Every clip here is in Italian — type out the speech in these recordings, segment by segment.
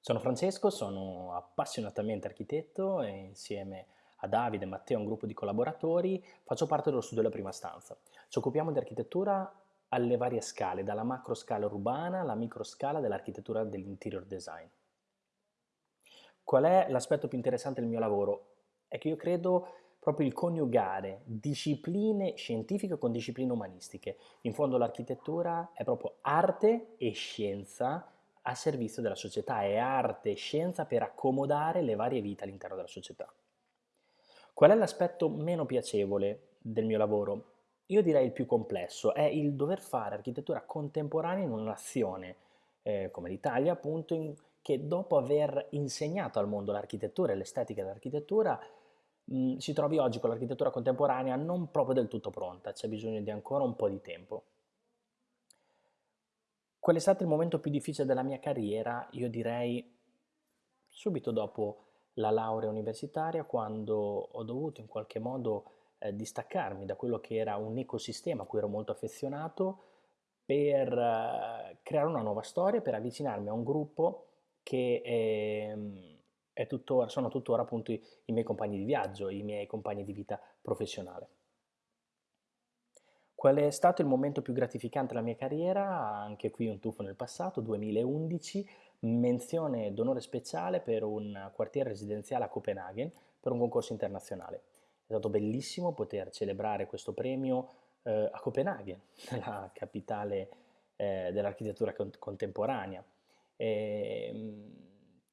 Sono Francesco, sono appassionatamente architetto e insieme a Davide e Matteo, un gruppo di collaboratori, faccio parte dello studio della prima stanza. Ci occupiamo di architettura alle varie scale, dalla macro scala urbana alla micro scala dell'architettura dell'interior design. Qual è l'aspetto più interessante del mio lavoro? È che io credo proprio il coniugare discipline scientifiche con discipline umanistiche. In fondo l'architettura è proprio arte e scienza a servizio della società, è arte e scienza per accomodare le varie vite all'interno della società. Qual è l'aspetto meno piacevole del mio lavoro? Io direi il più complesso, è il dover fare architettura contemporanea in una nazione eh, come l'Italia, appunto, in, che dopo aver insegnato al mondo l'architettura e l'estetica dell'architettura, si trovi oggi con l'architettura contemporanea non proprio del tutto pronta, c'è bisogno di ancora un po' di tempo. Qual è stato il momento più difficile della mia carriera? Io direi subito dopo la laurea universitaria, quando ho dovuto in qualche modo eh, distaccarmi da quello che era un ecosistema a cui ero molto affezionato per eh, creare una nuova storia, per avvicinarmi a un gruppo che eh, tuttora, sono tuttora appunto i, i miei compagni di viaggio, i miei compagni di vita professionale. Qual è stato il momento più gratificante della mia carriera? Anche qui un tuffo nel passato, 2011, menzione d'onore speciale per un quartiere residenziale a Copenaghen per un concorso internazionale. È stato bellissimo poter celebrare questo premio eh, a Copenaghen, la capitale eh, dell'architettura contemporanea. E, ehm,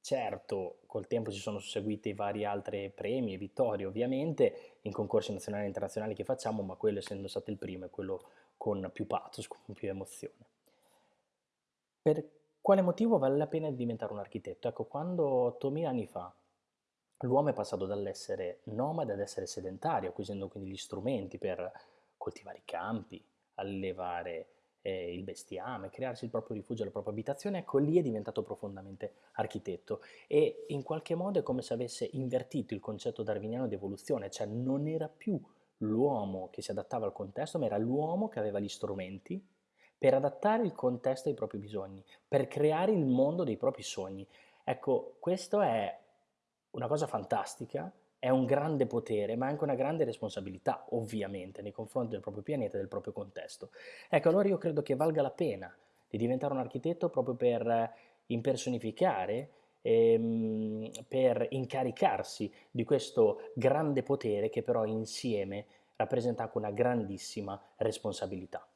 Certo, col tempo si sono susseguiti vari altri premi e vittorie ovviamente in concorsi nazionali e internazionali che facciamo, ma quello essendo stato il primo è quello con più pathos, con più emozione. Per quale motivo vale la pena diventare un architetto? Ecco, quando 8000 anni fa l'uomo è passato dall'essere nomade ad essere sedentario, acquisendo quindi gli strumenti per coltivare i campi, allevare eh, il bestiame, crearsi il proprio rifugio, la propria abitazione, ecco lì è diventato profondamente architetto e in qualche modo è come se avesse invertito il concetto darwiniano di evoluzione, cioè non era più l'uomo che si adattava al contesto, ma era l'uomo che aveva gli strumenti per adattare il contesto ai propri bisogni, per creare il mondo dei propri sogni. Ecco, questo è una cosa fantastica è un grande potere, ma anche una grande responsabilità, ovviamente, nei confronti del proprio pianeta e del proprio contesto. Ecco, allora io credo che valga la pena di diventare un architetto proprio per impersonificare, ehm, per incaricarsi di questo grande potere che però insieme rappresenta anche una grandissima responsabilità.